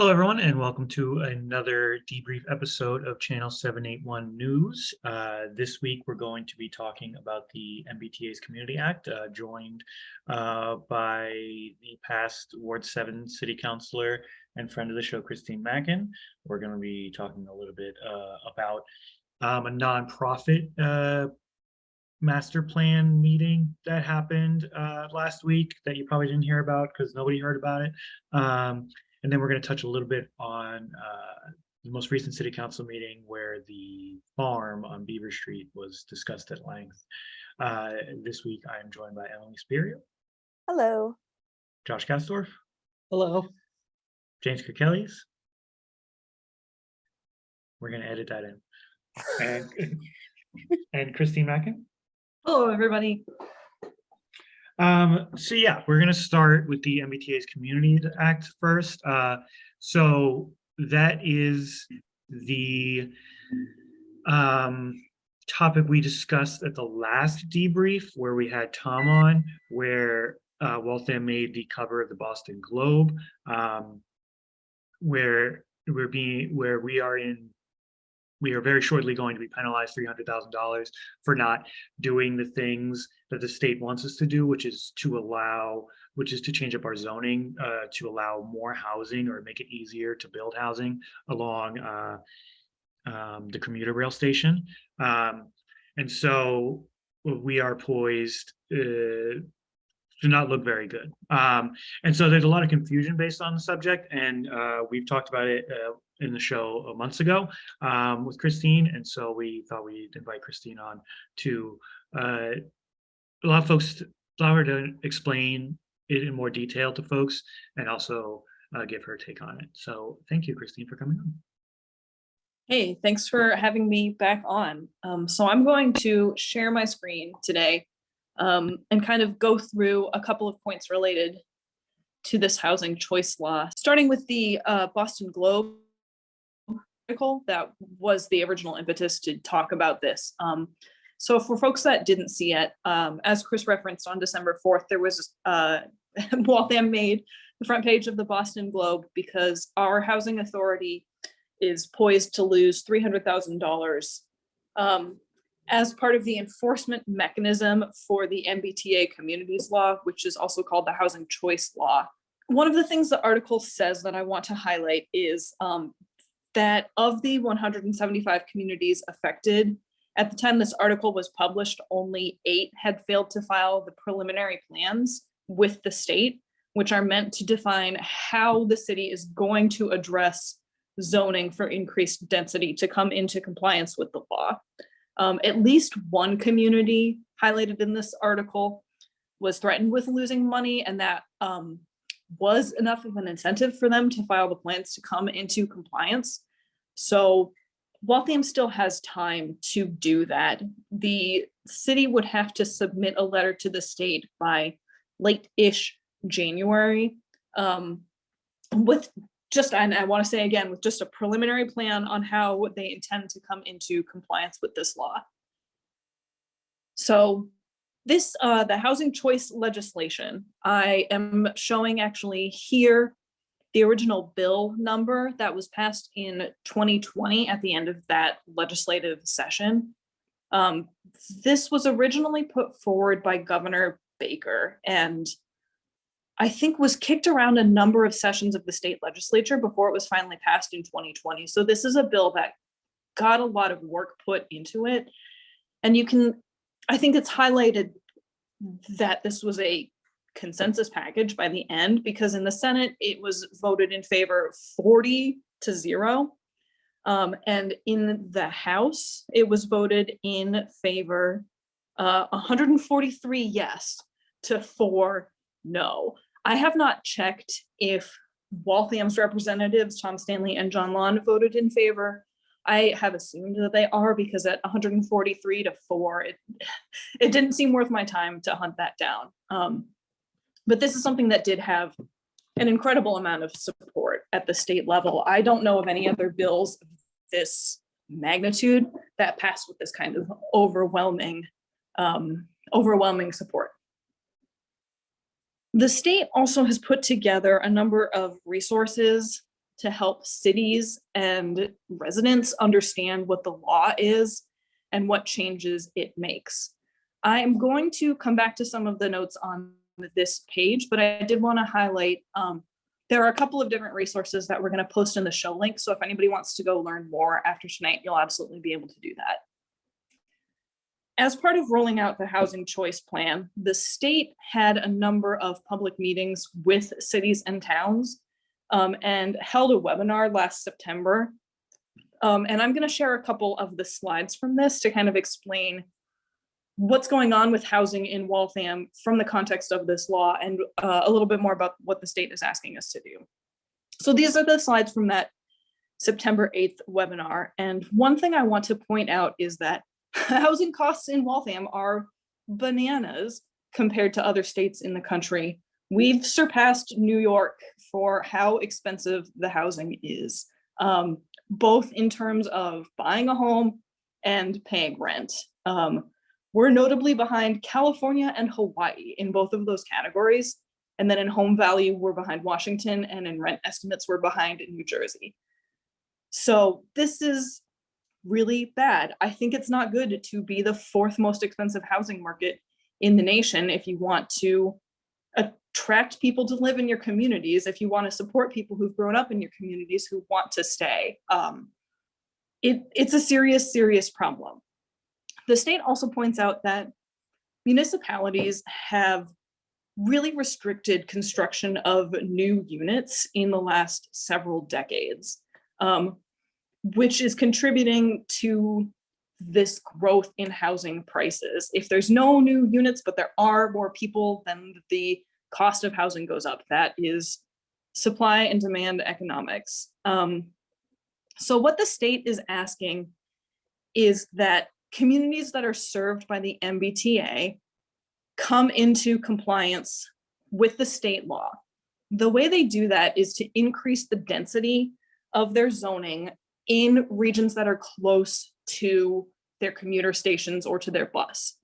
Hello, everyone, and welcome to another debrief episode of Channel 781 News. Uh, this week, we're going to be talking about the MBTA's Community Act, uh, joined uh, by the past Ward 7 City Councilor and friend of the show, Christine Mackin. We're going to be talking a little bit uh, about um, a nonprofit uh, master plan meeting that happened uh, last week that you probably didn't hear about because nobody heard about it. Um, and then we're going to touch a little bit on uh, the most recent city council meeting where the farm on Beaver Street was discussed at length. Uh, this week, I am joined by Emily Spirio, Hello. Josh Gastorf, Hello. James Kirkellis. We're going to edit that in. And, and Christine Mackin. Hello, everybody. Um, so yeah, we're gonna start with the MBTA's Community Act first. Uh, so that is the um, topic we discussed at the last debrief where we had Tom on, where uh, Waltham made the cover of the Boston Globe, um, where we're being where we are in we are very shortly going to be penalized $300,000 for not doing the things that the state wants us to do, which is to allow, which is to change up our zoning uh, to allow more housing or make it easier to build housing along uh, um, the commuter rail station. Um, and so we are poised uh, to not look very good. Um, and so there's a lot of confusion based on the subject, and uh, we've talked about it uh, in the show months ago um, with Christine, and so we thought we'd invite Christine on to uh, allow folks, allow her to explain it in more detail to folks, and also uh, give her take on it. So thank you, Christine, for coming on. Hey, thanks for having me back on. Um, so I'm going to share my screen today um, and kind of go through a couple of points related to this housing choice law, starting with the uh, Boston Globe article that was the original impetus to talk about this. Um, so for folks that didn't see it, um, as Chris referenced on December 4th, there was uh, Waltham made the front page of the Boston Globe because our housing authority is poised to lose $300,000 um, as part of the enforcement mechanism for the MBTA communities law, which is also called the housing choice law. One of the things the article says that I want to highlight is um, that of the 175 communities affected, at the time this article was published, only eight had failed to file the preliminary plans with the state, which are meant to define how the city is going to address zoning for increased density to come into compliance with the law. Um, at least one community highlighted in this article was threatened with losing money and that um, was enough of an incentive for them to file the plans to come into compliance. So Waltham still has time to do that. The city would have to submit a letter to the state by late-ish January um, with just, and I want to say again, with just a preliminary plan on how they intend to come into compliance with this law. So this, uh, the housing choice legislation, I am showing actually here the original bill number that was passed in 2020 at the end of that legislative session. Um, this was originally put forward by Governor Baker and I think was kicked around a number of sessions of the state legislature before it was finally passed in 2020. So this is a bill that got a lot of work put into it. And you can, I think it's highlighted that this was a consensus package by the end because in the Senate, it was voted in favor 40 to zero. Um, and in the House, it was voted in favor uh, 143 yes to four no. I have not checked if Waltham's representatives, Tom Stanley and John Lawn voted in favor. I have assumed that they are because at 143 to four, it, it didn't seem worth my time to hunt that down. Um, but this is something that did have an incredible amount of support at the state level. I don't know of any other bills of this magnitude that passed with this kind of overwhelming, um, overwhelming support. The state also has put together a number of resources to help cities and residents understand what the law is and what changes it makes. I'm going to come back to some of the notes on this page, but I did want to highlight, um, there are a couple of different resources that we're going to post in the show link. So if anybody wants to go learn more after tonight, you'll absolutely be able to do that. As part of rolling out the housing choice plan, the state had a number of public meetings with cities and towns um, and held a webinar last September. Um, and I'm going to share a couple of the slides from this to kind of explain what's going on with housing in Waltham from the context of this law and uh, a little bit more about what the state is asking us to do. So these are the slides from that September 8th webinar. And one thing I want to point out is that housing costs in Waltham are bananas compared to other states in the country. We've surpassed New York for how expensive the housing is, um, both in terms of buying a home and paying rent. Um, we're notably behind California and Hawaii in both of those categories. And then in home value, we're behind Washington and in rent estimates, we're behind in New Jersey. So this is really bad. I think it's not good to be the fourth most expensive housing market in the nation if you want to attract people to live in your communities, if you want to support people who've grown up in your communities who want to stay. Um, it, it's a serious, serious problem. The state also points out that municipalities have really restricted construction of new units in the last several decades, um, which is contributing to this growth in housing prices. If there's no new units, but there are more people, then the cost of housing goes up. That is supply and demand economics. Um, so what the state is asking is that communities that are served by the MBTA come into compliance with the state law. The way they do that is to increase the density of their zoning in regions that are close to their commuter stations or to their bus.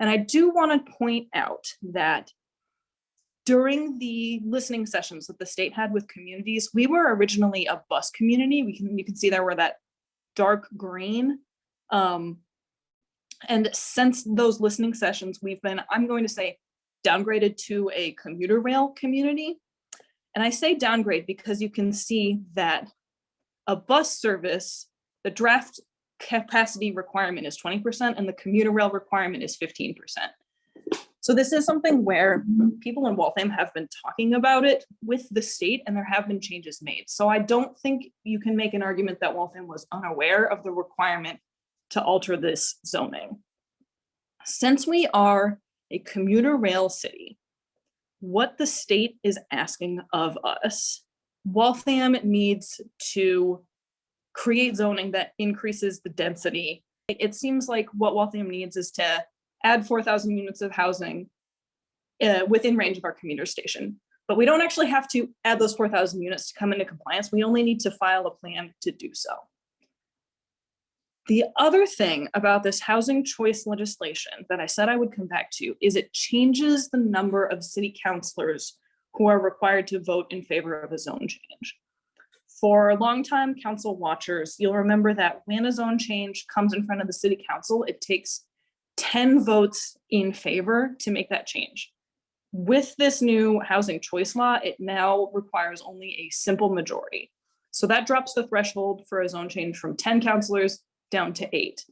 And I do want to point out that during the listening sessions that the state had with communities, we were originally a bus community. We can you can see there were that dark green. Um, and since those listening sessions, we've been, I'm going to say, downgraded to a commuter rail community. And I say downgrade because you can see that a bus service, the draft capacity requirement is 20% and the commuter rail requirement is 15%. So this is something where people in Waltham have been talking about it with the state and there have been changes made. So I don't think you can make an argument that Waltham was unaware of the requirement to alter this zoning. Since we are a commuter rail city, what the state is asking of us, Waltham needs to create zoning that increases the density. It seems like what Waltham needs is to add 4,000 units of housing uh, within range of our commuter station. But we don't actually have to add those 4,000 units to come into compliance. We only need to file a plan to do so. The other thing about this housing choice legislation that I said I would come back to is it changes the number of city councilors who are required to vote in favor of a zone change. For longtime council watchers, you'll remember that when a zone change comes in front of the city council, it takes 10 votes in favor to make that change. With this new housing choice law, it now requires only a simple majority. So that drops the threshold for a zone change from 10 councilors down to eight,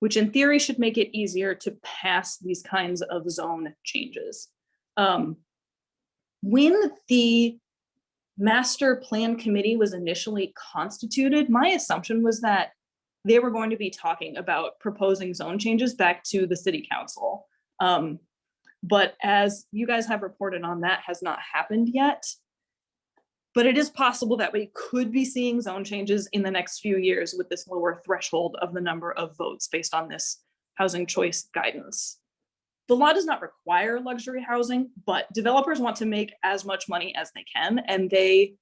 which in theory should make it easier to pass these kinds of zone changes. Um, when the master plan committee was initially constituted, my assumption was that they were going to be talking about proposing zone changes back to the city council. Um, but as you guys have reported on, that has not happened yet. But it is possible that we could be seeing zone changes in the next few years with this lower threshold of the number of votes based on this housing choice guidance. The law does not require luxury housing, but developers want to make as much money as they can, and they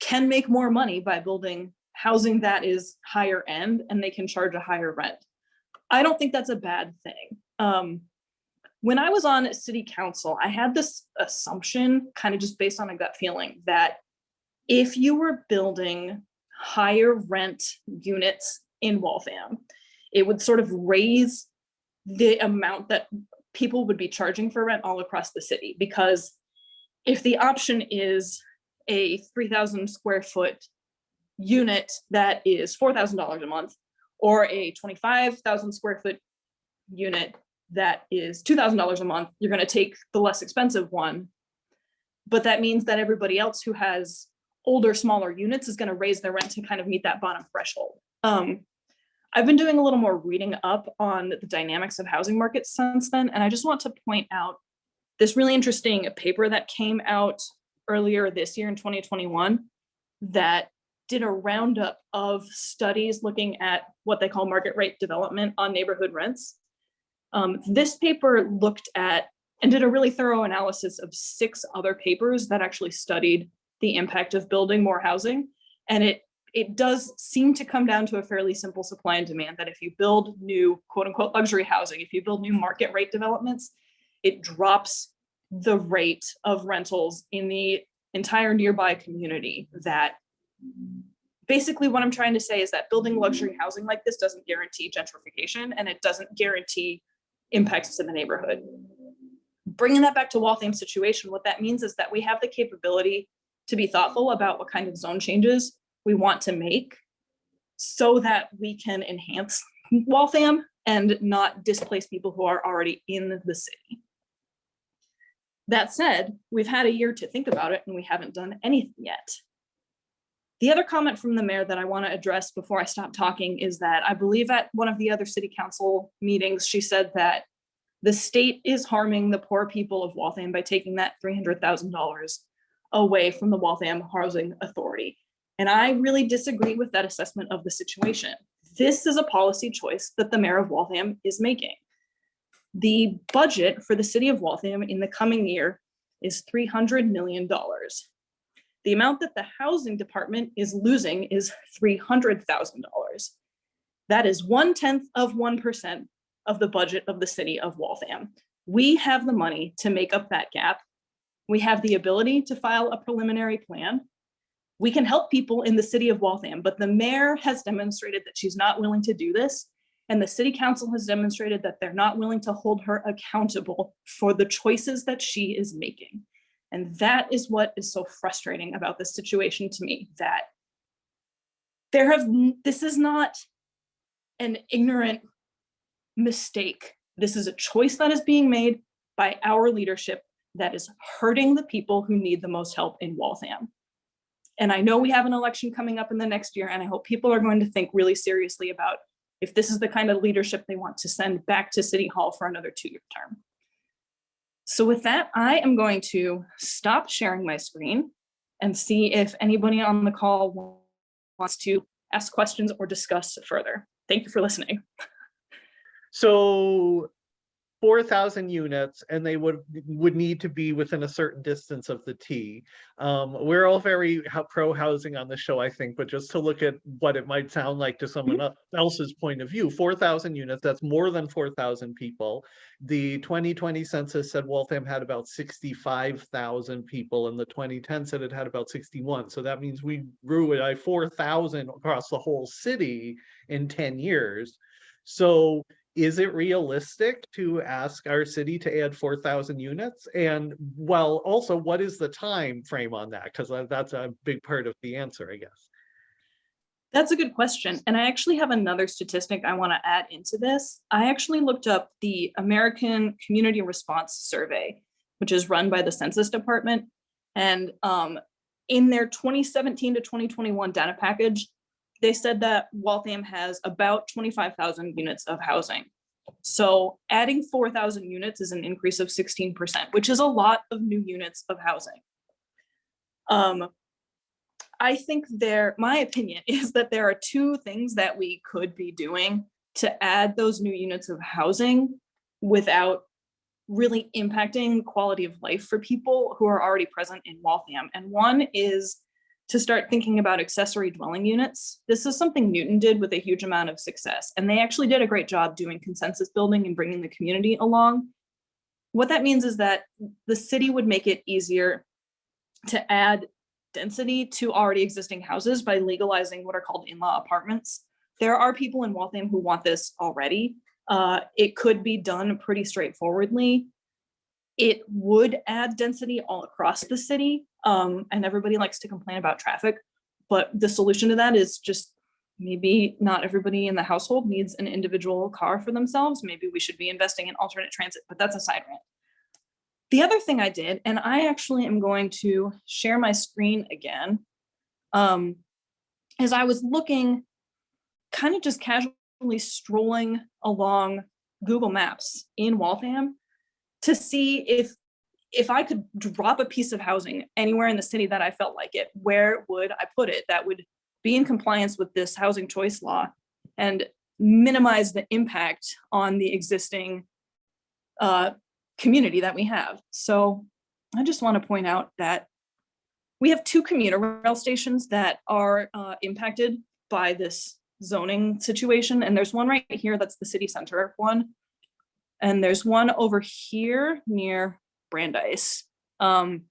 can make more money by building housing that is higher end and they can charge a higher rent. I don't think that's a bad thing. Um, when I was on city council, I had this assumption kind of just based on a gut feeling that if you were building higher rent units in Waltham, it would sort of raise the amount that people would be charging for rent all across the city. Because if the option is a 3,000 square foot unit that is $4,000 a month, or a 25,000 square foot unit that is $2,000 a month, you're going to take the less expensive one. But that means that everybody else who has older, smaller units is going to raise their rent to kind of meet that bottom threshold. Um, I've been doing a little more reading up on the dynamics of housing markets since then, and I just want to point out this really interesting paper that came out earlier this year in 2021 that did a roundup of studies looking at what they call market rate development on neighborhood rents. Um, this paper looked at and did a really thorough analysis of six other papers that actually studied the impact of building more housing. And it, it does seem to come down to a fairly simple supply and demand that if you build new quote unquote luxury housing, if you build new market rate developments, it drops the rate of rentals in the entire nearby community that basically what I'm trying to say is that building luxury housing like this doesn't guarantee gentrification and it doesn't guarantee impacts to the neighborhood. Bringing that back to Waltham situation, what that means is that we have the capability to be thoughtful about what kind of zone changes we want to make so that we can enhance Waltham and not displace people who are already in the city. That said, we've had a year to think about it and we haven't done anything yet. The other comment from the mayor that I want to address before I stop talking is that I believe at one of the other city council meetings, she said that the state is harming the poor people of Waltham by taking that $300,000 away from the Waltham Housing Authority. And I really disagree with that assessment of the situation. This is a policy choice that the mayor of Waltham is making. The budget for the city of Waltham in the coming year is $300 million. The amount that the housing department is losing is $300,000. That is one tenth of 1% of the budget of the city of Waltham. We have the money to make up that gap. We have the ability to file a preliminary plan. We can help people in the city of Waltham, but the mayor has demonstrated that she's not willing to do this. And the city council has demonstrated that they're not willing to hold her accountable for the choices that she is making. And that is what is so frustrating about this situation to me, that there have, this is not an ignorant mistake. This is a choice that is being made by our leadership that is hurting the people who need the most help in Waltham. And I know we have an election coming up in the next year, and I hope people are going to think really seriously about if this is the kind of leadership they want to send back to City Hall for another two-year term. So with that, I am going to stop sharing my screen and see if anybody on the call wants to ask questions or discuss further. Thank you for listening. So four thousand units and they would would need to be within a certain distance of the T. Um, we're all very pro housing on the show, I think, but just to look at what it might sound like to someone else's point of view, four thousand units, that's more than four thousand people. The twenty twenty census said Waltham had about sixty-five thousand people and the twenty ten said it had about sixty-one. So that means we grew it by four thousand across the whole city in ten years. So is it realistic to ask our city to add 4,000 units? And well, also, what is the time frame on that? Because that's a big part of the answer, I guess. That's a good question. And I actually have another statistic I want to add into this. I actually looked up the American Community Response Survey, which is run by the Census Department. And um, in their 2017 to 2021 data package, they said that Waltham has about 25,000 units of housing. So adding 4,000 units is an increase of 16%, which is a lot of new units of housing. Um, I think there, my opinion is that there are two things that we could be doing to add those new units of housing without really impacting quality of life for people who are already present in Waltham. And one is to start thinking about accessory dwelling units. This is something Newton did with a huge amount of success, and they actually did a great job doing consensus building and bringing the community along. What that means is that the city would make it easier to add density to already existing houses by legalizing what are called in-law apartments. There are people in Waltham who want this already. Uh, it could be done pretty straightforwardly. It would add density all across the city, um, and everybody likes to complain about traffic. But the solution to that is just maybe not everybody in the household needs an individual car for themselves. Maybe we should be investing in alternate transit, but that's a side rant. The other thing I did, and I actually am going to share my screen again, um, is I was looking, kind of just casually strolling along Google Maps in Waltham to see if if I could drop a piece of housing anywhere in the city that I felt like it, where would I put it that would be in compliance with this housing choice law and minimize the impact on the existing uh, community that we have. So I just want to point out that we have two commuter rail stations that are uh, impacted by this zoning situation. And there's one right here, that's the city center one. And there's one over here near Brandeis, um,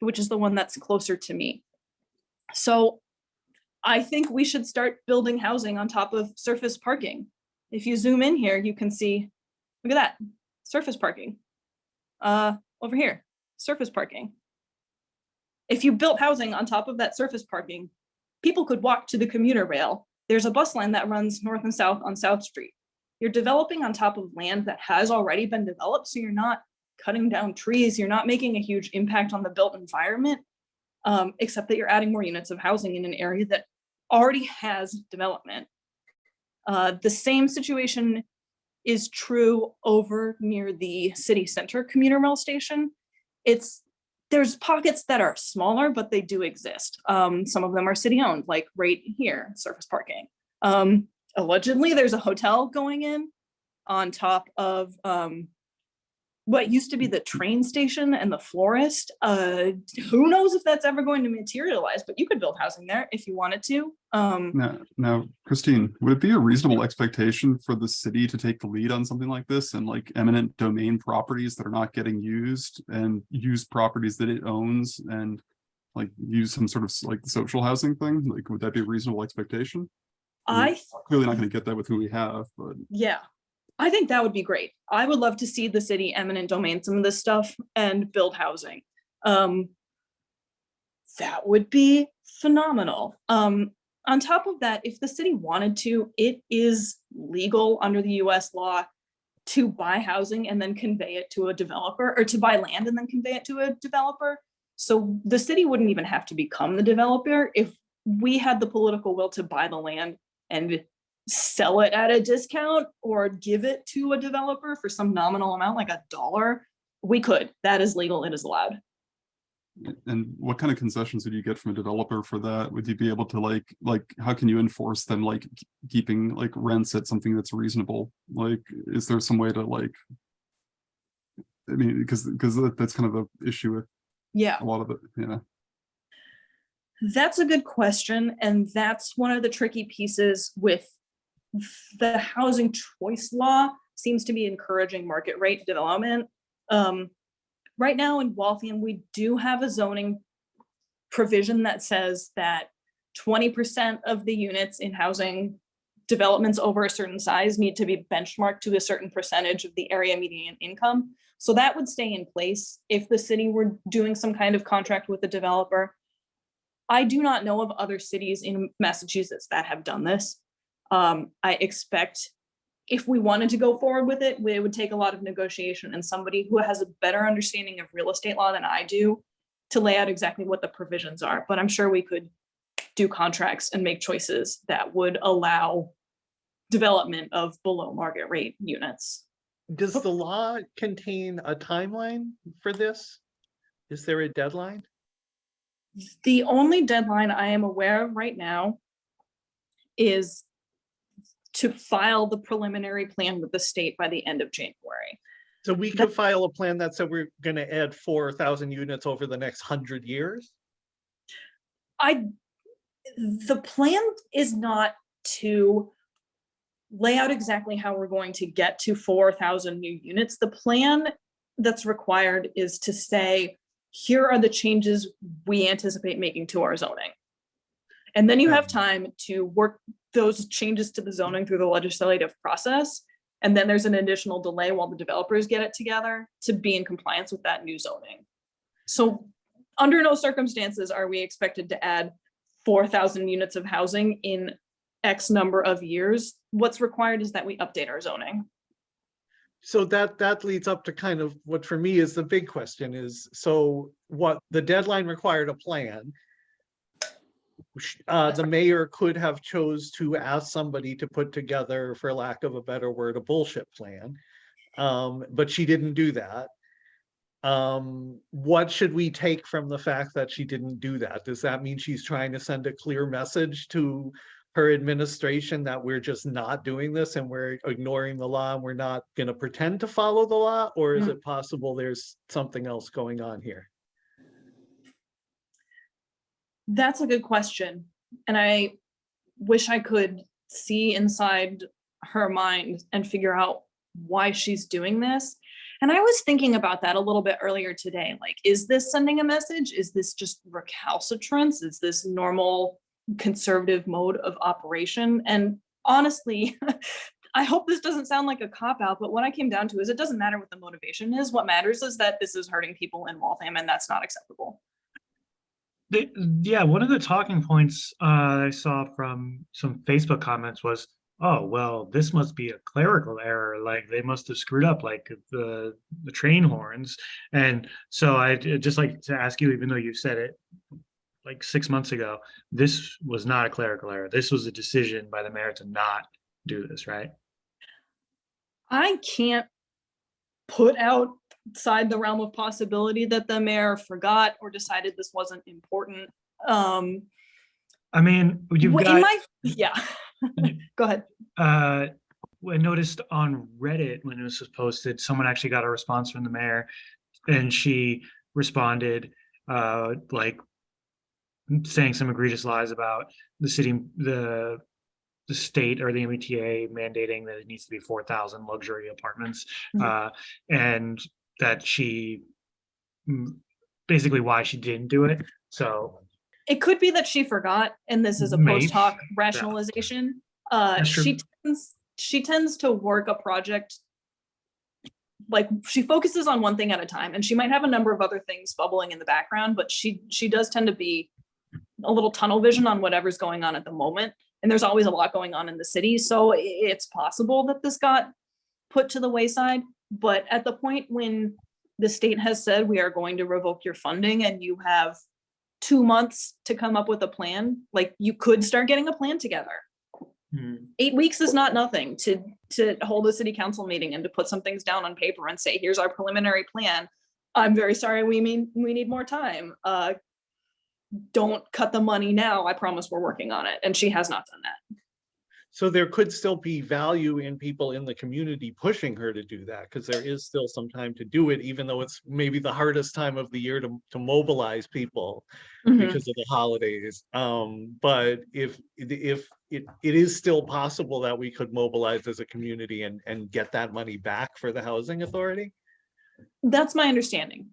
which is the one that's closer to me. So I think we should start building housing on top of surface parking. If you zoom in here, you can see, look at that, surface parking. Uh, over here, surface parking. If you built housing on top of that surface parking, people could walk to the commuter rail. There's a bus line that runs north and south on South Street. You're developing on top of land that has already been developed, so you're not cutting down trees, you're not making a huge impact on the built environment, um, except that you're adding more units of housing in an area that already has development. Uh, the same situation is true over near the city center commuter rail station. It's there's pockets that are smaller, but they do exist. Um, some of them are city owned, like right here, surface parking. Um, allegedly, there's a hotel going in on top of um, what used to be the train station and the florist. Uh, who knows if that's ever going to materialize, but you could build housing there if you wanted to. Um, Now, now, Christine, would it be a reasonable expectation for the city to take the lead on something like this and like eminent domain properties that are not getting used and use properties that it owns and like use some sort of like social housing thing? Like, would that be a reasonable expectation? I Clearly not gonna get that with who we have, but Yeah, I think that would be great. I would love to see the city eminent domain some of this stuff and build housing. Um, that would be phenomenal. Um, on top of that, if the city wanted to, it is legal under the US law to buy housing and then convey it to a developer or to buy land and then convey it to a developer. So the city wouldn't even have to become the developer if we had the political will to buy the land and sell it at a discount or give it to a developer for some nominal amount, like a dollar, we could. That is legal. It is allowed. and what kind of concessions would you get from a developer for that? Would you be able to like, like, how can you enforce them like keeping like rents at something that's reasonable? Like, is there some way to like? I mean, because, because that's kind of the issue with Yeah, a lot of it, yeah. That's a good question. And that's one of the tricky pieces with the housing choice law seems to be encouraging market rate development. Um, right now in Waltham, we do have a zoning provision that says that twenty percent of the units in housing developments over a certain size need to be benchmarked to a certain percentage of the area median income. So that would stay in place if the city were doing some kind of contract with the developer. I do not know of other cities in Massachusetts that have done this. Um, I expect if we wanted to go forward with it, it would take a lot of negotiation and somebody who has a better understanding of real estate law than I do to lay out exactly what the provisions are, but I'm sure we could do contracts and make choices that would allow development of below market rate units. Does the law contain a timeline for this? Is there a deadline? The only deadline I am aware of right now is to file the preliminary plan with the state by the end of January. So we could file a plan that said we're gonna add four thousand units over the next hundred years? I, the plan is not to lay out exactly how we're going to get to four thousand new units. The plan that's required is to say, here are the changes we anticipate making to our zoning. And then you have time to work those changes to the zoning through the legislative process. And then there's an additional delay while the developers get it together to be in compliance with that new zoning. So under no circumstances are we expected to add four thousand units of housing in X number of years. What's required is that we update our zoning. So that, that leads up to kind of what for me is the big question is, so what the deadline required a plan. Uh, the mayor could have chose to ask somebody to put together, for lack of a better word, a bullshit plan. Um, but she didn't do that. Um, what should we take from the fact that she didn't do that? Does that mean she's trying to send a clear message to her administration that we're just not doing this and we're ignoring the law and we're not gonna pretend to follow the law? Or is Mm. it possible there's something else going on here? That's a good question. And I wish I could see inside her mind and figure out why she's doing this. And I was thinking about that a little bit earlier today. Like, is this sending a message? Is this just recalcitrance? Is this normal conservative mode of operation? And honestly, I hope this doesn't sound like a cop out, but what I came down to is it doesn't matter what the motivation is. What matters is that this is hurting people in Waltham and that's not acceptable. Yeah, one of the talking points uh, I saw from some Facebook comments was, "Oh, well, this must be a clerical error. Like they must have screwed up, like the the train horns." And so I'd just like to ask you, even though you said it like six months ago, this was not a clerical error. This was a decision by the mayor to not do this, right? I can't put outside the realm of possibility that the mayor forgot or decided this wasn't important. Um, I mean, you've in got. my, yeah. Go ahead. uh, I noticed on Reddit when this was posted, someone actually got a response from the mayor, and she responded, uh, like saying some egregious lies about the city, the the state or the MBTA mandating that it needs to be four thousand luxury apartments, Mhm. uh, and that she mm, basically why she didn't do it. So It could be that she forgot and this is a post hoc rationalization. Uh, she tends, she tends to work a project. Like she focuses on one thing at a time and she might have a number of other things bubbling in the background, but she, she does tend to be a little tunnel vision on whatever's going on at the moment. And there's always a lot going on in the city. So it's possible that this got put to the wayside. But at the point when the state has said we are going to revoke your funding and you have two months to come up with a plan, like you could start getting a plan together. hmm, Eight weeks is not nothing to, to hold a city council meeting and to put some things down on paper and say, here's our preliminary plan. I'm very sorry, we mean, we need more time. Uh, don't cut the money now. I promise we're working on it. And she has not done that. So there could still be value in people in the community pushing her to do that, because there is still some time to do it, even though it's maybe the hardest time of the year to, to mobilize people because of the holidays. Um, but if, if it, it is still possible that we could mobilize as a community and, and get that money back for the housing authority? That's my understanding,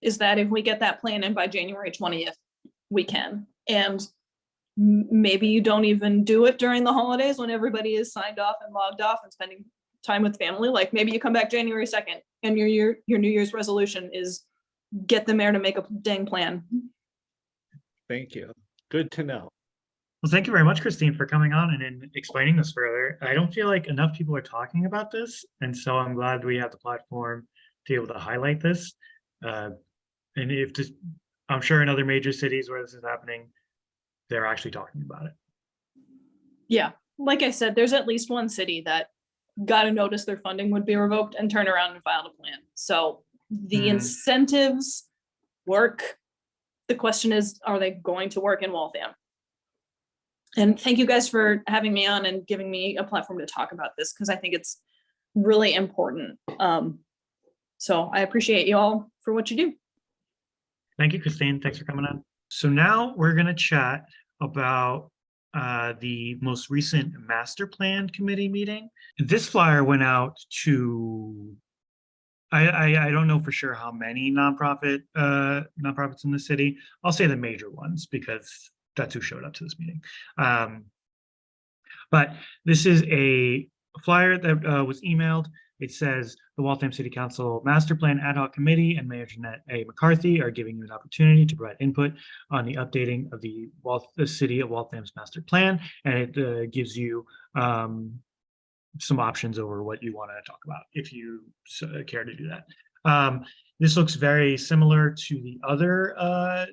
is that if we get that plan in by January twentieth, we can. And maybe you don't even do it during the holidays when everybody is signed off and logged off and spending time with family. Like maybe you come back January second and your year, your New Year's resolution is get the mayor to make a dang plan. Thank you. Good to know. Well, thank you very much, Christine, for coming on and, and explaining this further. I don't feel like enough people are talking about this, and so I'm glad we have the platform to be able to highlight this. Uh, and if this, I'm sure in other major cities where this is happening, they're actually talking about it. Yeah, like I said, there's at least one city that got a notice their funding would be revoked and turn around and filed a plan. So the Hmm. incentives work. The question is, are they going to work in Waltham? And thank you guys for having me on and giving me a platform to talk about this because I think it's really important. Um, so I appreciate you all for what you do. Thank you, Christine. Thanks for coming on. So now we're gonna chat about uh, the most recent master plan committee meeting. This flyer went out to I, I, I don't know for sure how many nonprofit, uh, nonprofits in the city. I'll say the major ones because that's who showed up to this meeting. Um, but this is a flyer that uh, was emailed. It says the Waltham City Council Master Plan Ad Hoc Committee and Mayor Jeanette A. McCarthy are giving you an opportunity to provide input on the updating of the Wal, the City of Waltham's Master Plan. And it uh, gives you um, some options over what you want to talk about if you uh, care to do that. Um, this looks very similar to the other uh,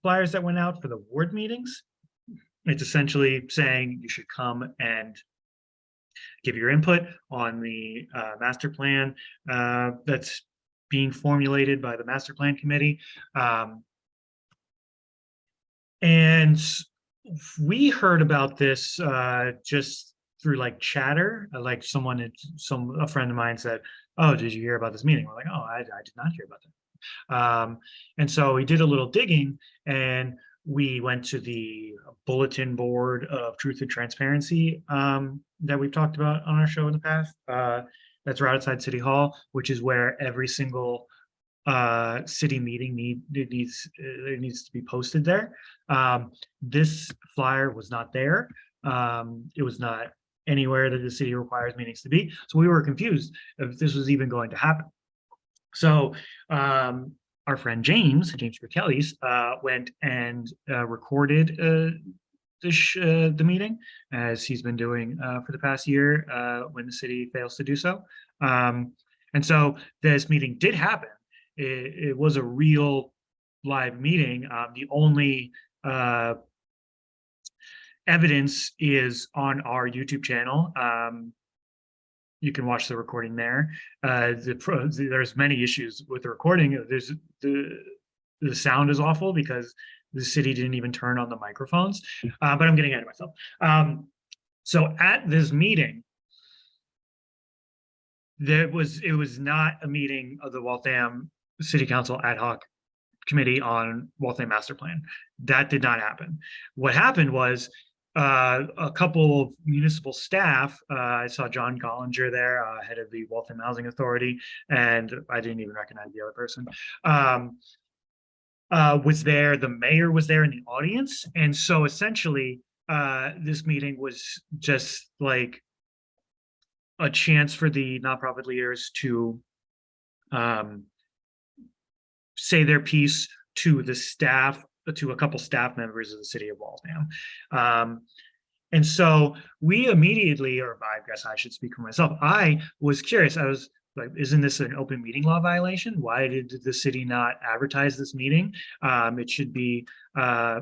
flyers that went out for the ward meetings. It's essentially saying you should come and give your input on the uh, master plan uh, that's being formulated by the master plan committee. Um, and we heard about this uh, just through like chatter, uh, like someone, some, a friend of mine said, oh, did you hear about this meeting? We're like, oh, I, I did not hear about that. Um, and so we did a little digging and we went to the bulletin board of truth and transparency um, that we've talked about on our show in the past. Uh, that's right outside City Hall, which is where every single uh, city meeting need it needs it needs to be posted there. Um, this flyer was not there. Um, it was not anywhere that the city requires meetings to be. So we were confused if this was even going to happen. So um, our friend James, James Kelly's, uh, went and uh, recorded uh, the, sh- uh, the meeting as he's been doing uh, for the past year when the city fails to do so. Um, and so this meeting did happen. It, it was a real live meeting. Um, the only evidence is on our YouTube channel. Um, you can watch the recording there. Uh, the pro, there's many issues with the recording. There's the the sound is awful because the city didn't even turn on the microphones. Uh, but I'm getting ahead of myself. Um, so at this meeting, there was it was not a meeting of the Waltham City Council ad hoc committee on Waltham Master Plan. That did not happen. What happened was uh, a couple of municipal staff, uh, I saw John Gollinger there, uh, head of the Waltham Housing Authority, and I didn't even recognize the other person. Um, uh, was there, the mayor was there in the audience, and so essentially, uh, this meeting was just like a chance for the nonprofit leaders to um, say their piece to the staff, to a couple staff members of the city of Waltham. Um, and so we immediately, or I guess I should speak for myself, I was curious. I was like, isn't this an open meeting law violation? Why did the city not advertise this meeting? Um, it should be uh,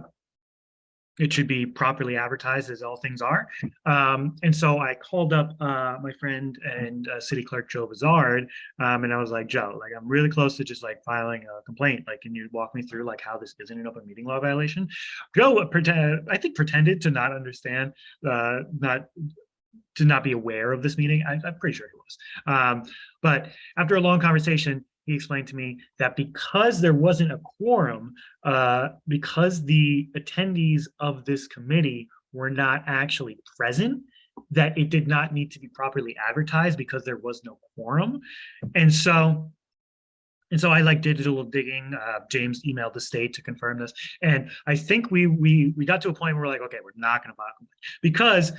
it should be properly advertised as all things are. Um, and so I called up uh, my friend and uh, city clerk Joe Bizard, um, and I was like, Joe, like I'm really close to just like filing a complaint. Like, can you walk me through like how this isn't an open meeting law violation? Joe pretend, I think pretended to not understand, uh, not to not be aware of this meeting. I, I'm pretty sure he was. Um, but after a long conversation, he explained to me that because there wasn't a quorum, uh, because the attendees of this committee were not actually present, that it did not need to be properly advertised because there was no quorum. And so, and so I like little digging. Uh, James emailed the state to confirm this, and I think we we we got to a point where we're like, okay, we're not going to file a complaint because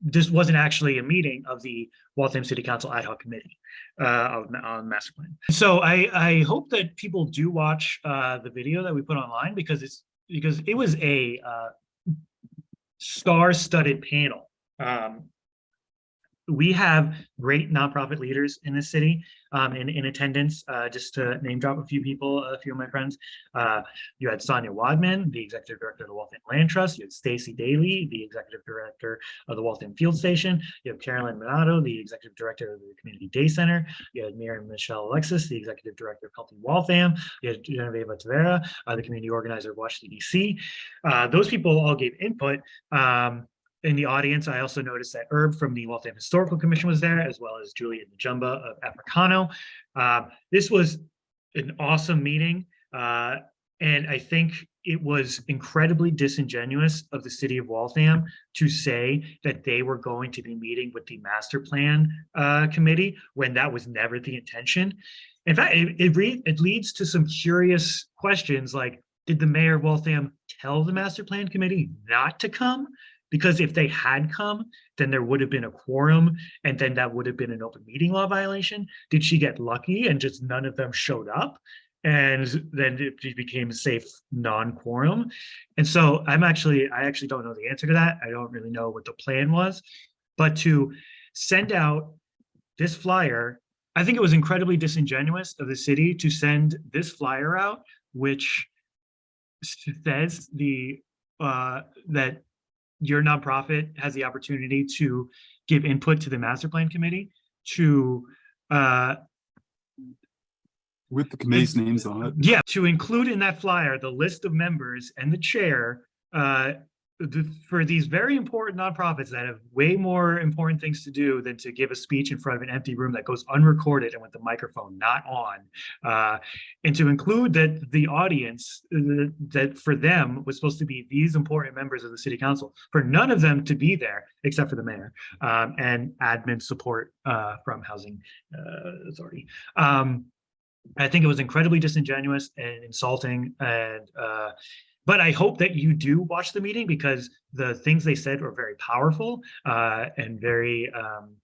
this wasn't actually a meeting of the Waltham City Council Ad Hoc Committee uh, on master plan. So I, I hope that people do watch uh, the video that we put online because it's because it was a uh, star-studded panel. Um, we have great nonprofit leaders in this city um, in, in attendance. Uh, just to name drop a few people, a few of my friends. Uh, you had Sonia Wadman, the executive director of the Waltham Land Trust. You had Stacy Daly, the executive director of the Waltham Field Station. You have Carolyn Minato, the executive director of the Community Day Center. You had Miriam Michelle Alexis, the executive director of Healthy Waltham. You had Genevieve Tavera, uh, the community organizer of WATCH CDC. Uh, those people all gave input. Um, in the audience, I also noticed that Herb from the Waltham Historical Commission was there, as well as Juliet Jumba of Africano. Um, this was an awesome meeting. Uh, and I think it was incredibly disingenuous of the city of Waltham to say that they were going to be meeting with the master plan uh, committee when that was never the intention. In fact, it, it, it leads to some curious questions like, did the mayor of Waltham tell the master plan committee not to come? Because if they had come, then there would have been a quorum and then that would have been an open meeting law violation. Did she get lucky and just none of them showed up? And then it became a safe non-quorum. And so I'm actually, I actually don't know the answer to that. I don't really know what the plan was. But to send out this flyer, I think it was incredibly disingenuous of the city to send this flyer out, which says the, uh, that your nonprofit has the opportunity to give input to the master plan committee to, uh, With the committee's names on it. yeah, to include in that flyer, the list of members and the chair, uh, for these very important nonprofits that have way more important things to do than to give a speech in front of an empty room that goes unrecorded and with the microphone not on. Uh, and to include that the audience, uh, that for them was supposed to be these important members of the city council, for none of them to be there except for the mayor, um, and admin support, uh, from housing, uh, authority. Um, I think it was incredibly disingenuous and insulting and uh but I hope that you do watch the meeting because the things they said were very powerful uh and very um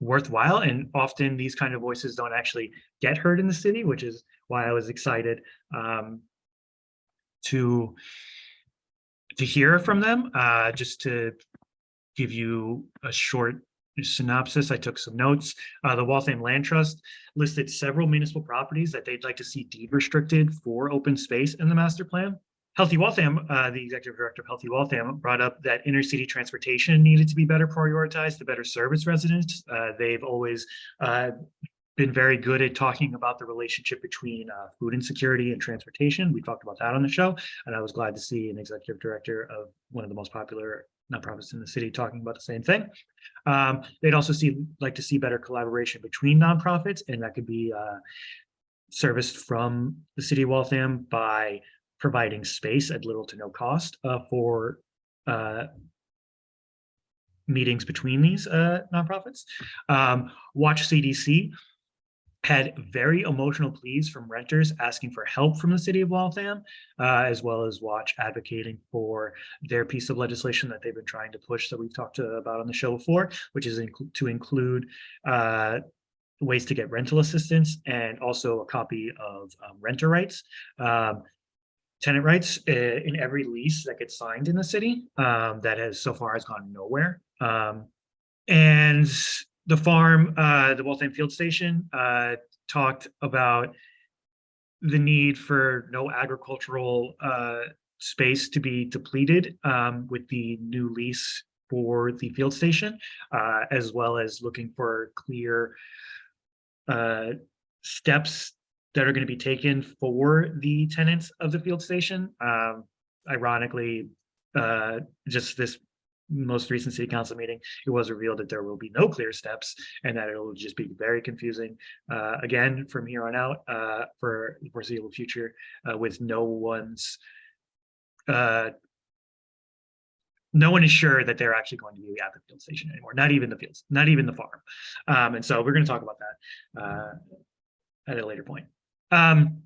worthwhile. And often these kind of voices don't actually get heard in the city, which is why I was excited um to to hear from them, uh just to give you a short synopsis. I took some notes. Uh, the Waltham Land Trust listed several municipal properties that they'd like to see deed restricted for open space in the master plan. Healthy Waltham, uh, the executive director of Healthy Waltham, brought up that intercity transportation needed to be better prioritized to better service residents. Uh, they've always uh, been very good at talking about the relationship between uh, food insecurity and transportation. We talked about that on the show, and I was glad to see an executive director of one of the most popular nonprofits in the city talking about the same thing. Um, they'd also see, like to see better collaboration between nonprofits, and that could be uh, serviced from the city of Waltham by providing space at little to no cost uh, for uh, meetings between these uh, nonprofits. Um, WATCH CDC had very emotional pleas from renters asking for help from the city of Waltham, uh, as well as Watch advocating for their piece of legislation that they've been trying to push that we've talked about on the show before, which is inclu- to include uh, ways to get rental assistance and also a copy of um, renter rights. Um, tenant rights uh, in every lease that gets signed in the city um, that has so far has gone nowhere. Um, and the farm, uh, the Waltham Field Station, uh, talked about the need for no agricultural uh, space to be depleted um, with the new lease for the field station, uh, as well as looking for clear uh, steps that are going to be taken for the tenants of the field station. Um, ironically, uh, just this most recent city council meeting, it was revealed that there will be no clear steps and that it will just be very confusing. Uh, again, from here on out, uh, for the foreseeable future, uh, with no one's, uh, no one is sure that they're actually going to be at the field station anymore, not even the fields, not even the farm. Um, and so we're going to talk about that, uh, at a later point. Um,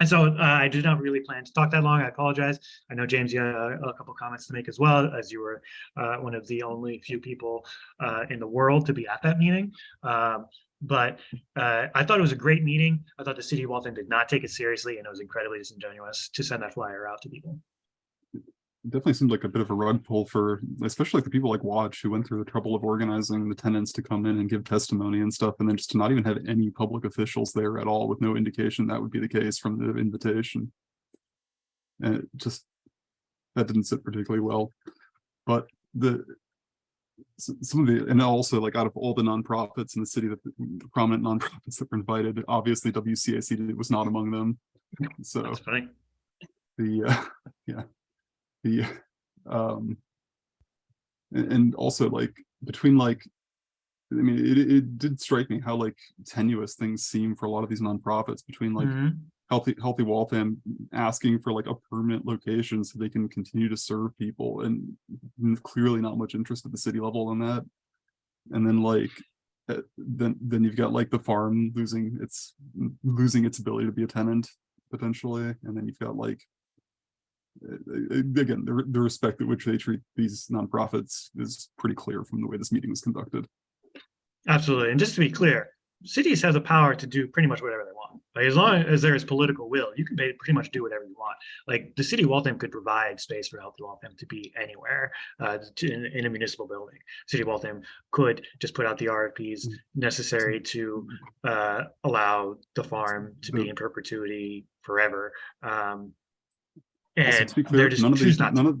and so uh, I did not really plan to talk that long. I apologize. I know James, you had a, a couple comments to make as well, as you were uh, one of the only few people uh, in the world to be at that meeting. Um, but uh, I thought it was a great meeting. I thought the city of Waltham did not take it seriously, and it was incredibly disingenuous to send that flyer out to people. Definitely seemed like a bit of a rug pull for, especially the people like Watch who went through the trouble of organizing the tenants to come in and give testimony and stuff, and then just to not even have any public officials there at all with no indication that would be the case from the invitation. And it just, that didn't sit particularly well. But the, some of the, and also like out of all the nonprofits in the city, that the prominent nonprofits that were invited, obviously WCAC was not among them. So That's funny. the uh, yeah the um and, and also like between like i mean it, it did strike me how like tenuous things seem for a lot of these nonprofits between like Mhm. Healthy, Healthy Waltham asking for like a permanent location so they can continue to serve people and clearly not much interest at the city level in that. And then like, uh, then, then you've got like the farm losing its, losing its ability to be a tenant potentially, and then you've got like. Uh, Again, the, the respect at which they treat these nonprofits is pretty clear from the way this meeting was conducted. Absolutely. And just to be clear, cities have the power to do pretty much whatever they want. Like as long as there is political will, you can pretty much do whatever you want. Like the city of Waltham could provide space for Healthy Waltham to be anywhere uh, to, in, in a municipal building. City of Waltham could just put out the RFPs necessary to uh, allow the farm to be in perpetuity forever. Um, and to be clear, just none of choose the, not to. none of,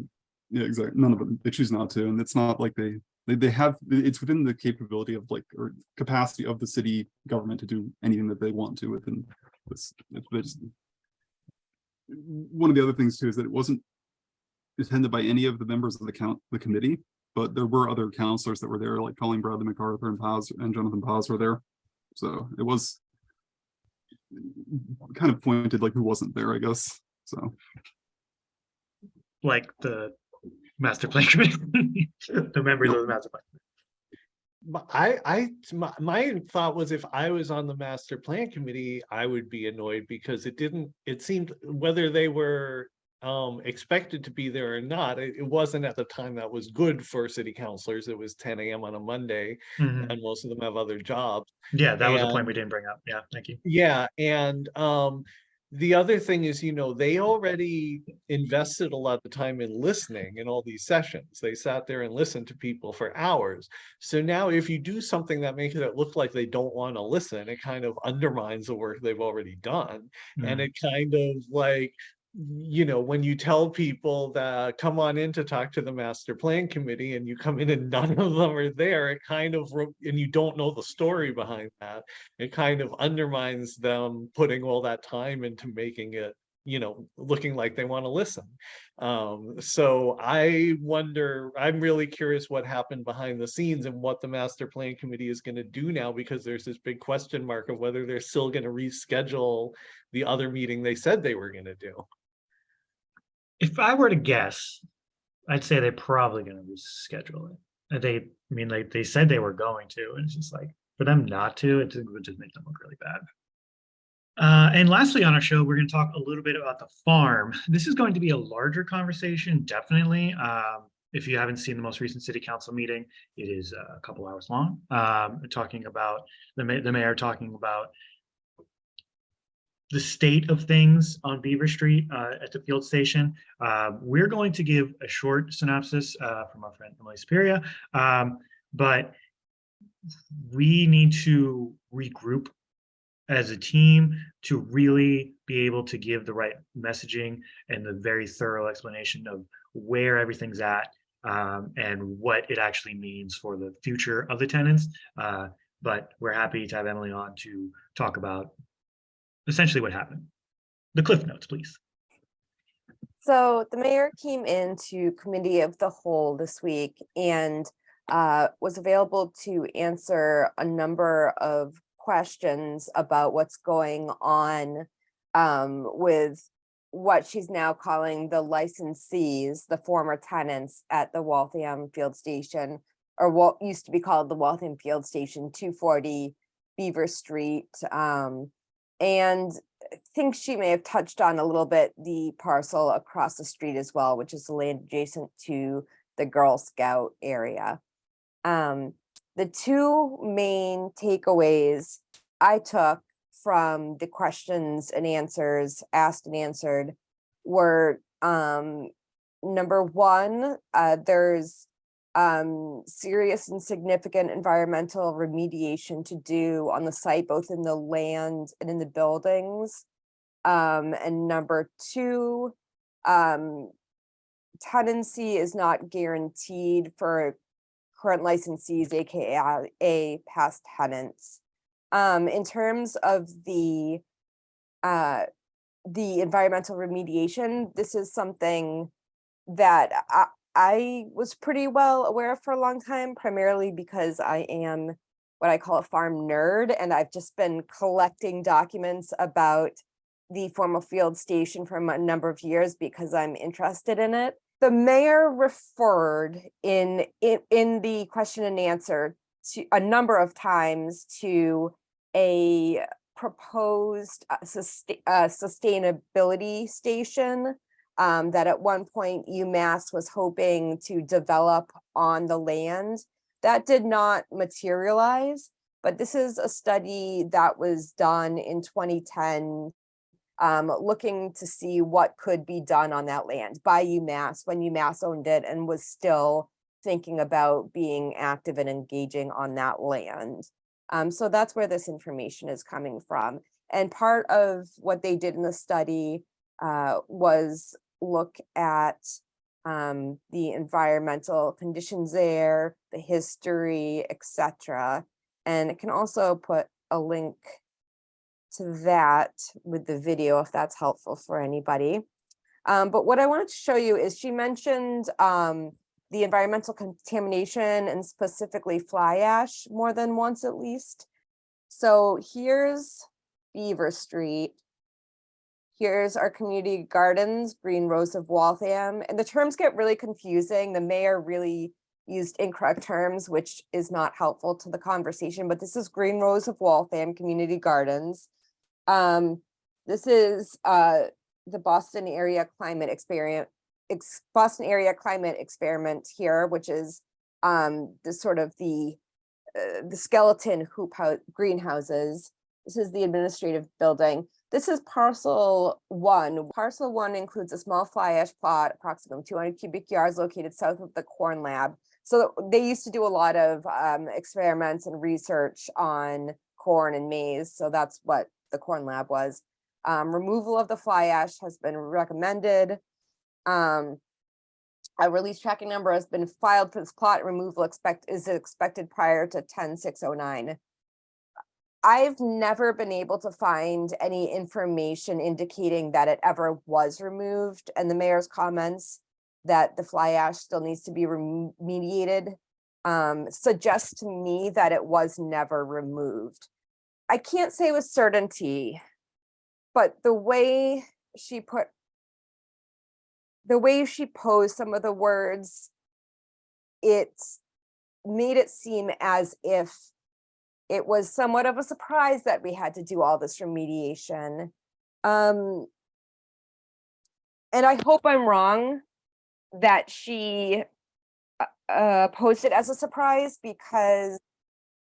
yeah, exactly, none of them, they choose not to, and it's not like they, they, they have, it's within the capability of like, or capacity of the city government to do anything that they want to within this, it's just. One of the other things too is that it wasn't attended by any of the members of the count, the committee, but there were other councilors that were there, like Colleen Bradley-MacArthur and Paz and Jonathan Paz were there. So it was kind of pointed like who wasn't there, I guess, so. Like the master plan committee, the members of the master plan. I, I, my, my thought was if I was on the master plan committee, I would be annoyed because it didn't, it seemed whether they were. Um, expected to be there or not, it, it wasn't at the time that was good for city councilors. It was ten AM on a Monday Mhm. and most of them have other jobs. Yeah, that was a point point we didn't bring up. Yeah, thank you. Yeah, and um, the other thing is, you know, they already invested a lot of time in listening in all these sessions. They sat there and listened to people for hours. So now if you do something that makes it look like they don't want to listen, it kind of undermines the work they've already done. And Mhm. it kind of like, you know, when you tell people that come on in to talk to the master plan committee and you come in and none of them are there, it kind of, and you don't know the story behind that. It kind of undermines them putting all that time into making it, you know, looking like they want to listen. Um, so I wonder, I'm really curious what happened behind the scenes and what the master plan committee is gonna do now, because there's this big question mark of whether they're still gonna reschedule the other meeting they said they were gonna do. If I were to guess, I'd say they're probably gonna reschedule it. They, I mean, like, they said they were going to, and it's just like, for them not to, it would just make them look really bad. Uh, and lastly, on our show, we're gonna talk a little bit about the farm. This is going to be a larger conversation, definitely. Um, if you haven't seen the most recent city council meeting, it is a couple hours long. Um, talking about, the the mayor talking about the state of things on Beaver Street uh, at the field station. Uh, we're going to give a short synopsis uh, from our friend Emily Superior, um, but we need to regroup as a team to really be able to give the right messaging and the very thorough explanation of where everything's at um, and what it actually means for the future of the tenants. Uh, but we're happy to have Emily on to talk about essentially what happened. The cliff notes, please. So the mayor came into committee of the whole this week and uh, was available to answer a number of questions about what's going on um, with what she's now calling the licensees, the former tenants at the Waltham Field Station, or what used to be called the Waltham Field Station, two forty Beaver Street. Um, and I think she may have touched on a little bit the parcel across the street as well, which is the land adjacent to the Girl Scout area. Um, the two main takeaways I took from the questions and answers asked and answered were um, number one, uh, there's um, serious and significant environmental remediation to do on the site, both in the land and in the buildings. Um, and number two, um, tenancy is not guaranteed for current licensees, AKA a past tenants. Um, in terms of the uh, the environmental remediation, this is something that I, I was pretty well aware of for a long time, primarily because I am what I call a farm nerd, and I've just been collecting documents about the formal field station for a number of years because I'm interested in it. The mayor referred in, in, in the question and answer to a number of times to a proposed uh, uh, sustainability station um, that at one point UMass was hoping to develop on the land. That did not materialize, but this is a study that was done in 2010 um, looking to see what could be done on that land by UMass when UMass owned it and was still thinking about being active and engaging on that land. Um, so that's where this information is coming from. And part of what they did in the study uh, was look at um, the environmental conditions there, the history, etc. And it can also put a link to that with the video if that's helpful for anybody. Um, but what I wanted to show you is she mentioned um, the environmental contamination and specifically fly ash more than once at least. So here's Beaver Street. Here's our community gardens, Green Rows of Waltham, and the terms get really confusing. The mayor really used incorrect terms, which is not helpful to the conversation, but this is Green Rows of Waltham Community Gardens. Um, this is uh, the Boston area climate experience, ex Boston area climate experiment here, which is um, the sort of the uh, the skeleton hoop house greenhouses. This is the administrative building. This is parcel one. Parcel one includes a small fly ash plot, approximately 200 cubic yards located south of the corn lab. So they used to do a lot of um, experiments and research on corn and maize. So that's what the corn lab was. Um, removal of the fly ash has been recommended. Um, a release tracking number has been filed for this plot. Removal expect is expected prior to 10609. I've never been able to find any information indicating that it ever was removed and the mayor's comments that the fly ash still needs to be remediated um, suggests to me that it was never removed. I can't say with certainty, but the way she put the way she posed some of the words, it made it seem as if it was somewhat of a surprise that we had to do all this remediation. Um, and I hope I'm wrong that she uh, uh posted as a surprise because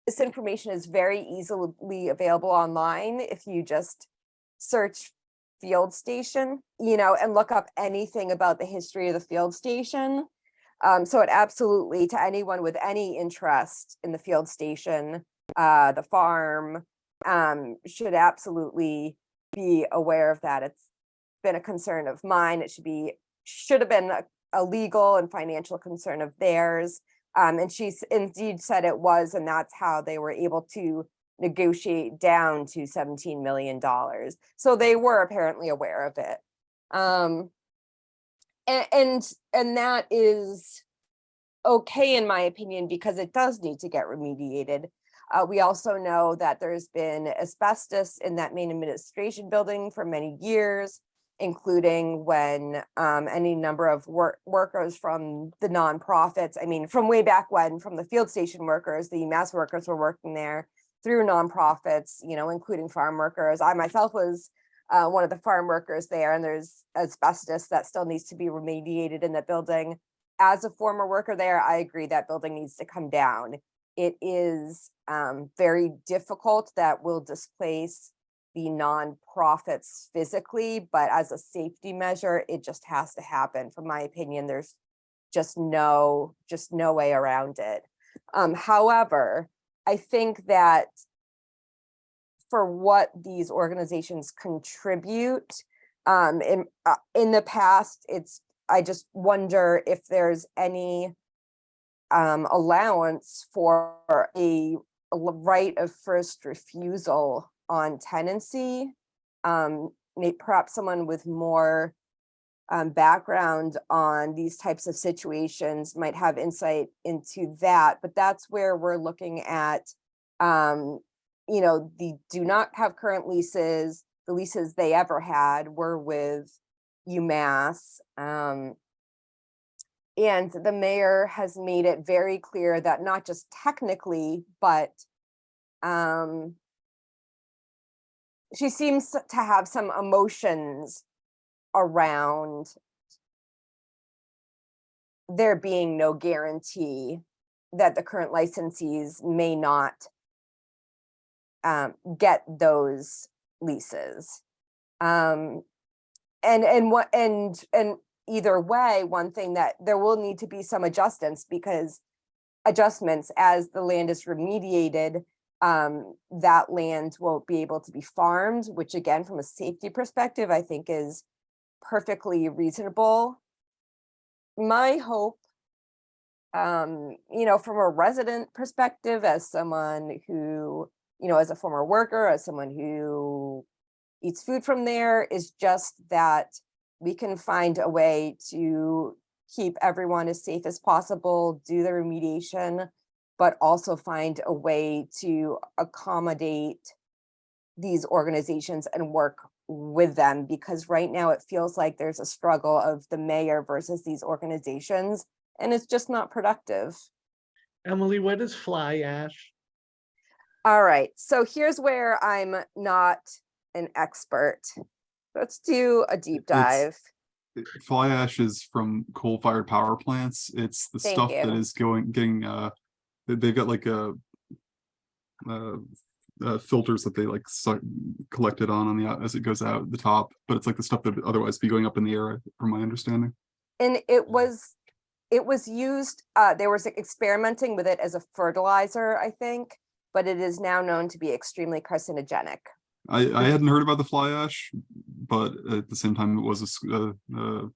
this information is very easily available online if you just search field station, you know, and look up anything about the history of the field station. Um, so it absolutely, to anyone with any interest in the field station, uh, the farm, um, should absolutely be aware of that. It's been a concern of mine. It should be, should have been a, a legal and financial concern of theirs. Um, and she indeed said it was, and that's how they were able to negotiate down to $17 million. So they were apparently aware of it. Um, and, and, and that is okay, in my opinion, because it does need to get remediated. Uh, we also know that there's been asbestos in that main administration building for many years including when um, any number of work workers from the nonprofits, I mean, from way back when, from the field station workers, the mass workers were working there through nonprofits, you know, including farm workers. I myself was uh, one of the farm workers there and there's asbestos that still needs to be remediated in the building. As a former worker there, I agree that building needs to come down. It is um, very difficult that will displace the nonprofits physically, but as a safety measure, it just has to happen. From my opinion, there's just no, just no way around it. Um, however, I think that for what these organizations contribute, um, in, uh, in the past, it's, I just wonder if there's any um, allowance for a, a right of first refusal on tenancy. Um, may, perhaps someone with more um, background on these types of situations might have insight into that, but that's where we're looking at, um, you know, the do not have current leases, the leases they ever had were with UMass. Um, and the mayor has made it very clear that not just technically, but um, she seems to have some emotions around there being no guarantee that the current licensees may not um, get those leases. Um, and, and what, and, and either way, one thing that there will need to be some adjustments because adjustments as the land is remediated, um, that land won't be able to be farmed, which again, from a safety perspective, I think is perfectly reasonable. My hope, um, you know, from a resident perspective, as someone who, you know, as a former worker, as someone who eats food from there, is just that we can find a way to keep everyone as safe as possible, do the remediation, but also find a way to accommodate these organizations and work with them because right now it feels like there's a struggle of the mayor versus these organizations and it's just not productive. Emily, what is fly ash? All right, so here's where I'm not an expert. Let's do a deep dive. It's- Fly ash is from coal-fired power plants. It's the Thank stuff that you. is going, getting, uh, they- they've got like a uh, uh, filters that they like suck, collect it on, on the, as it goes out the top, but it's like the stuff that would otherwise be going up in the air, from my understanding. And it was, it was used, uh, they were experimenting with it as a fertilizer, I think, but it is now known to be extremely carcinogenic. I, I hadn't heard about the fly ash, but at the same time, it was a. uh,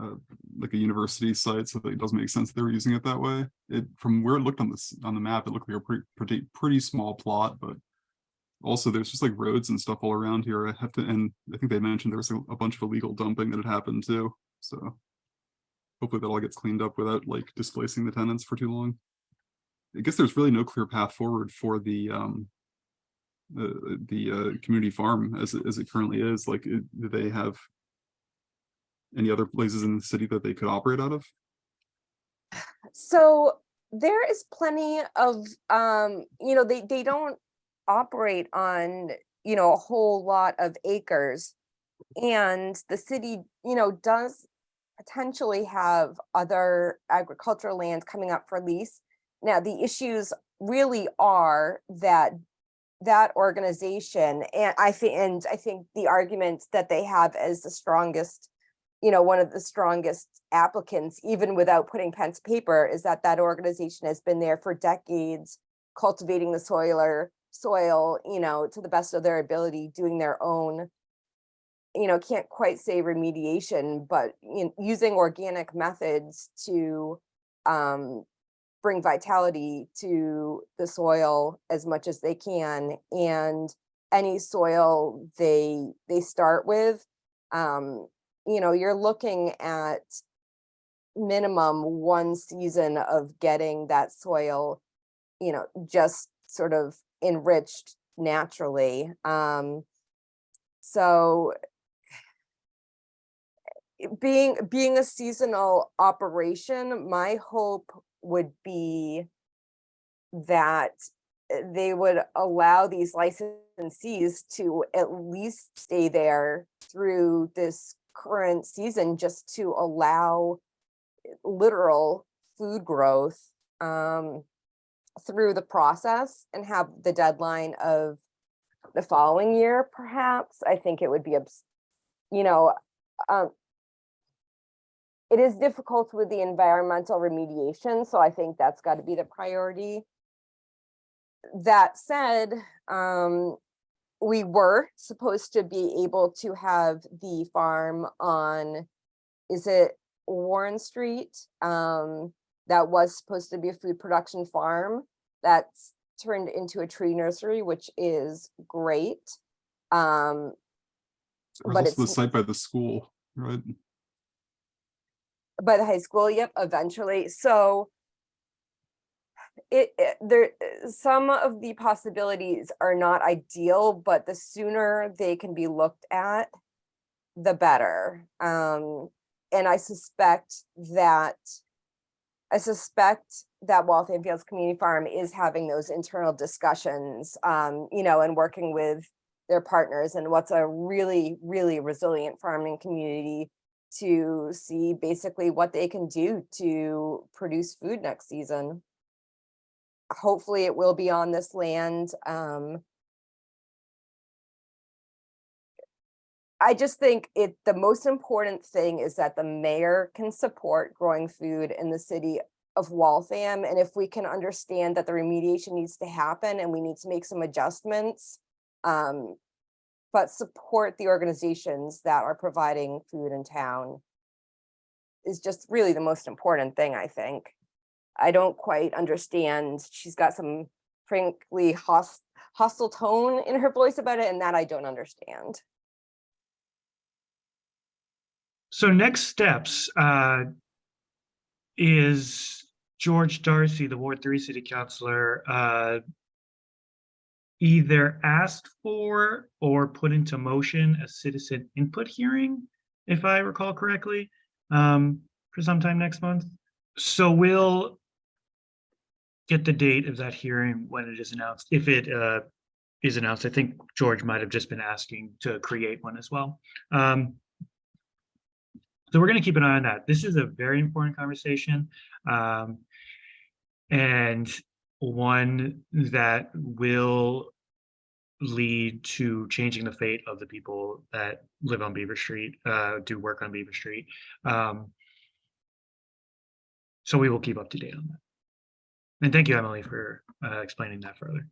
uh, like a university site, so it does make sense they were using it that way. It, from where it looked on this, on the map, it looked like a pretty, pretty, pretty small plot, but also there's just like roads and stuff all around here. I have to, and I think they mentioned there was a, a bunch of illegal dumping that had happened too, so hopefully that all gets cleaned up without like displacing the tenants for too long. I guess there's really no clear path forward for the, um, the, the, uh, community farm as, it- as it currently is, like, it- they have any other places in the city that they could operate out of? So there is plenty of, um, you know, they, they don't operate on, you know, a whole lot of acres. And the city, you know, does potentially have other agricultural lands coming up for lease. Now, the issues really are that that organization, and I think, and I think the argument that they have as the strongest you know, one of the strongest applicants, even without putting pen to paper, is that that organization has been there for decades, cultivating the soil or soil, you know, to the best of their ability, doing their own, you know, can't quite say remediation, but you know, using organic methods to um, bring vitality to the soil as much as they can. And any soil they they start with, um, you know, you're looking at minimum one season of getting that soil, you know, just sort of enriched naturally. Um, so being being a seasonal operation, my hope would be that uh, they would allow these licensees to at least stay there through this current season just to allow literal food growth um, through the process and have the deadline of the following year, perhaps. I think it would be, you know, um, it is difficult with the environmental remediation, so I think that's got to be the priority. That said, um, we were supposed to be able to have the farm on, is it Warren Street? Um, that was supposed to be a food production farm. That's turned into a tree nursery, which is great. Um, There's But also the site by the school, right? by the high school, yep, eventually. So it, it there uh, some of the possibilities are not ideal, but the sooner they can be looked at, the better. Um, and I suspect that I suspect that Waltham Fields Community Farm is having those internal discussions, um, you know, and working with their partners and what's a really, really resilient farming community to see basically what they can do to produce food next season. Hopefully it will be on this land. Um, I just think it, the most important thing is that the mayor can support growing food in the city of Waltham. And if we can understand that the remediation needs to happen and we need to make some adjustments, um, but support the organizations that are providing food in town is just really the most important thing, I think. I don't quite understand. She's got some frankly host, hostile tone in her voice about it, and that I don't understand. So next steps uh, is George Darcy, the Ward Three City Councilor, uh, either asked for or put into motion a citizen input hearing, if I recall correctly, um, for sometime next month. So we'll get the date of that hearing when it is announced, if it uh, is announced. I think George might have just been asking to create one as well. Um, so we're going to keep an eye on that. This is a very important conversation. Um, and one that will lead to changing the fate of the people that live on Beaver Street, uh, do work on Beaver Street. Um, so we will keep up to date on that. And thank you, Emily, for uh, explaining that further.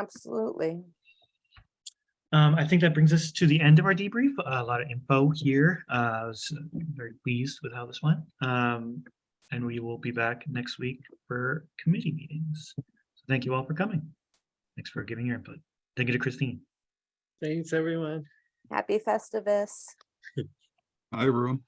Absolutely. Um, I think that brings us to the end of our debrief. A lot of info here. Uh, I was very pleased with how this went. Um, and we will be back next week for committee meetings. So thank you all for coming. Thanks for giving your input. Thank you to Christine. Thanks, everyone. Happy Festivus. Hi, everyone.